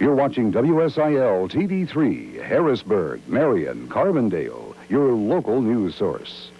You're watching WSIL TV3, Harrisburg, Marion, Carbondale, your local news source.